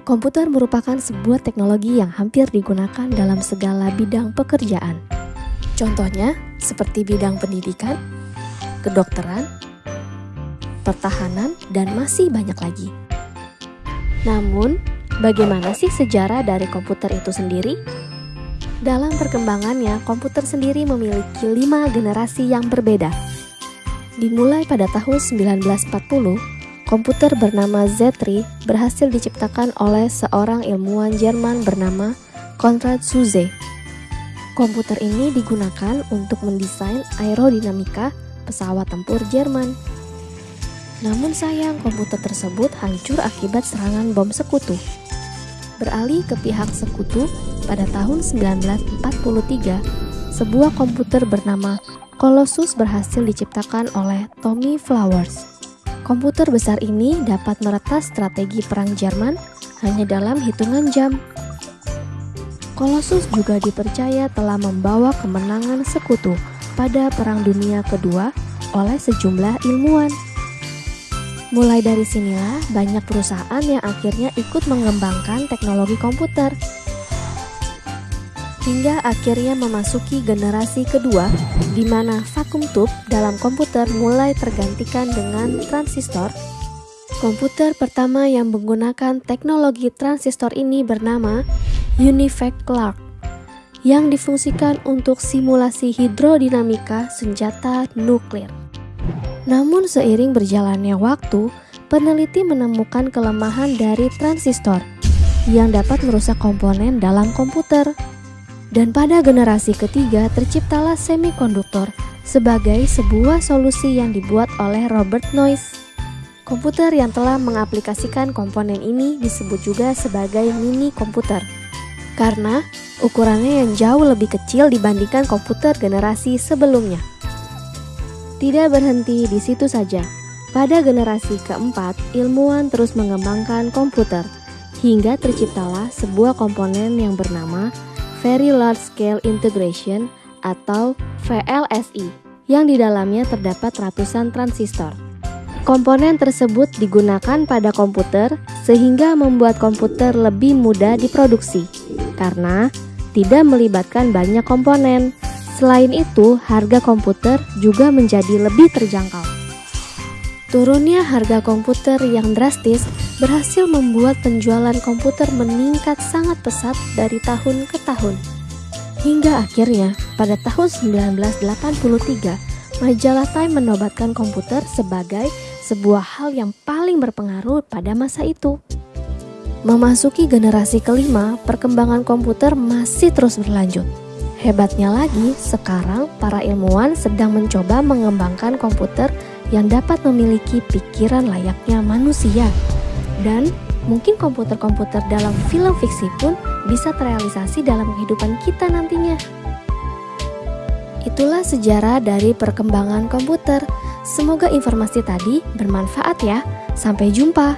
Komputer merupakan sebuah teknologi yang hampir digunakan dalam segala bidang pekerjaan. Contohnya seperti bidang pendidikan, kedokteran, pertahanan, dan masih banyak lagi. Namun, bagaimana sih sejarah dari komputer itu sendiri? Dalam perkembangannya, komputer sendiri memiliki lima generasi yang berbeda. Dimulai pada tahun 1940, komputer bernama Z3 berhasil diciptakan oleh seorang ilmuwan Jerman bernama Konrad Zuse. Komputer ini digunakan untuk mendesain aerodinamika pesawat tempur Jerman. Namun sayang, komputer tersebut hancur akibat serangan bom sekutu. Beralih ke pihak sekutu, pada tahun 1943, sebuah komputer bernama Colossus berhasil diciptakan oleh Tommy Flowers. Komputer besar ini dapat meretas strategi perang Jerman hanya dalam hitungan jam. Colossus juga dipercaya telah membawa kemenangan sekutu pada Perang Dunia Kedua oleh sejumlah ilmuwan. Mulai dari sinilah banyak perusahaan yang akhirnya ikut mengembangkan teknologi komputer. Hingga akhirnya memasuki generasi kedua di mana vakum tube dalam komputer mulai tergantikan dengan transistor. Komputer pertama yang menggunakan teknologi transistor ini bernama Univac Clark yang difungsikan untuk simulasi hidrodinamika senjata nuklir. Namun seiring berjalannya waktu, peneliti menemukan kelemahan dari transistor yang dapat merusak komponen dalam komputer. Dan pada generasi ketiga terciptalah semikonduktor sebagai sebuah solusi yang dibuat oleh Robert Noyce. Komputer yang telah mengaplikasikan komponen ini disebut juga sebagai mini komputer. Karena ukurannya yang jauh lebih kecil dibandingkan komputer generasi sebelumnya. Tidak berhenti di situ saja. Pada generasi keempat, ilmuwan terus mengembangkan komputer hingga terciptalah sebuah komponen yang bernama Very Large Scale Integration atau VLSI yang di dalamnya terdapat ratusan transistor. Komponen tersebut digunakan pada komputer sehingga membuat komputer lebih mudah diproduksi karena tidak melibatkan banyak komponen Selain itu, harga komputer juga menjadi lebih terjangkau. Turunnya harga komputer yang drastis berhasil membuat penjualan komputer meningkat sangat pesat dari tahun ke tahun. Hingga akhirnya, pada tahun 1983, majalah Time menobatkan komputer sebagai sebuah hal yang paling berpengaruh pada masa itu. Memasuki generasi kelima, perkembangan komputer masih terus berlanjut. Hebatnya lagi, sekarang para ilmuwan sedang mencoba mengembangkan komputer yang dapat memiliki pikiran layaknya manusia. Dan mungkin komputer-komputer dalam film fiksi pun bisa terrealisasi dalam kehidupan kita nantinya. Itulah sejarah dari perkembangan komputer. Semoga informasi tadi bermanfaat ya. Sampai jumpa.